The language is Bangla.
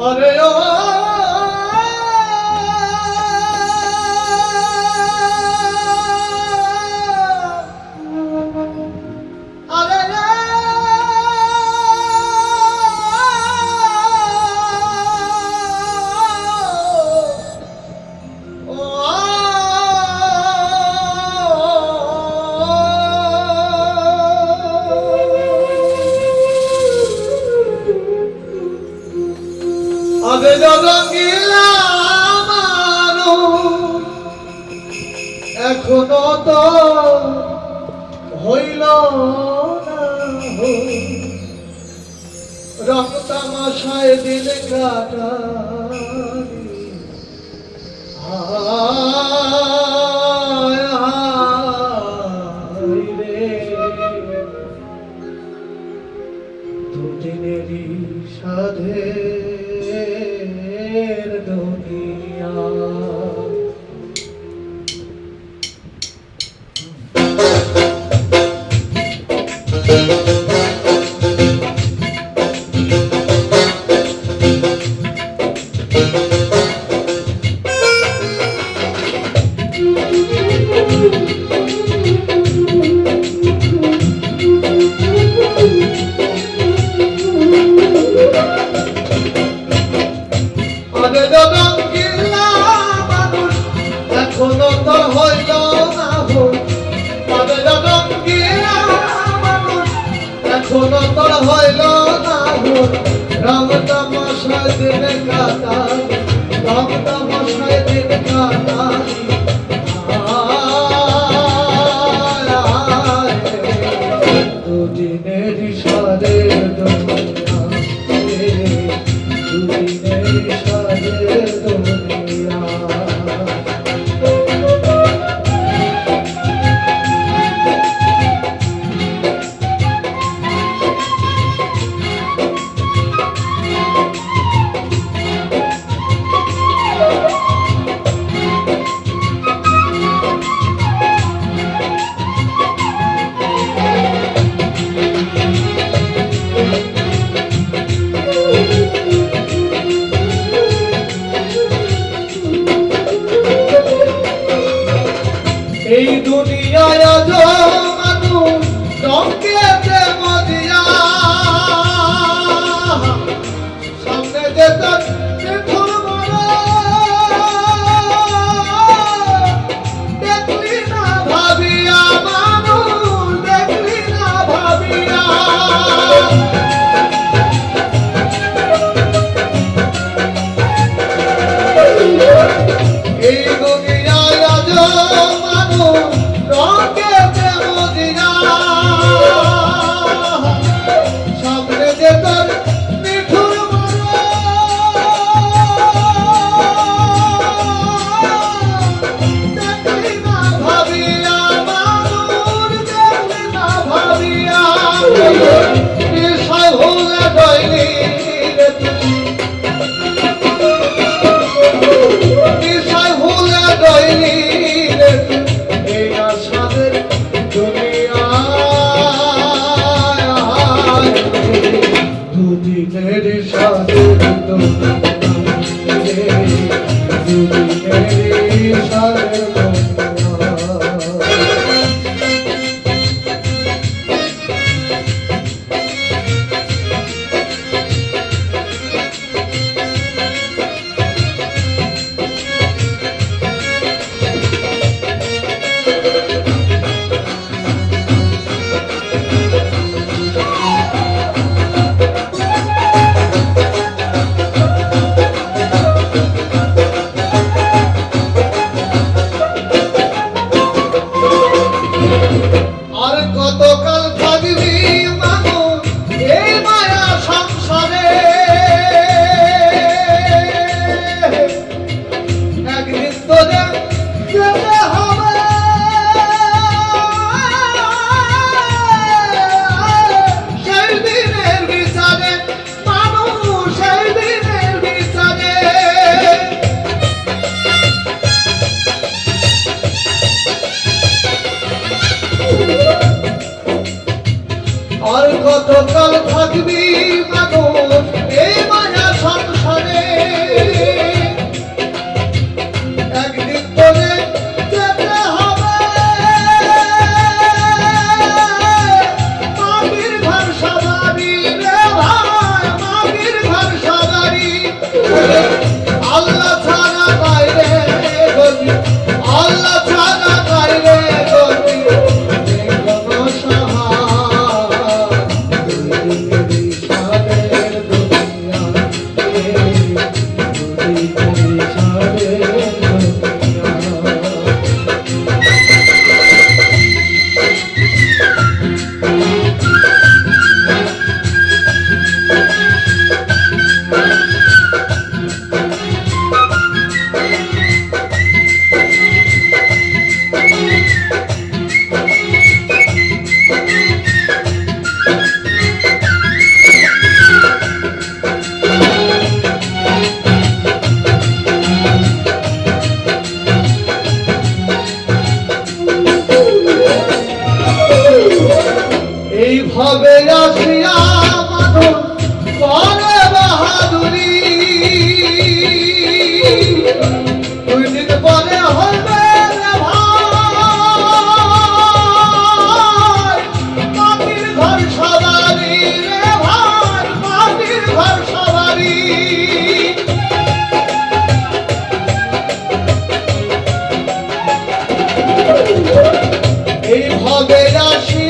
Hare Rama এখনও তো হইল রক্তামাশায় দিল কাটা রাম তামাশায় দিন কাটান রাম তামাশায় দিন কাটান দুদিনের সরের দুনিয়া দুদিনের এই দুনিয়ায় মানুষ রঙ্গেতে মদিয়া সামনে যেতে Thank you. যতকাল থাকবি এইভাবে আসিয়া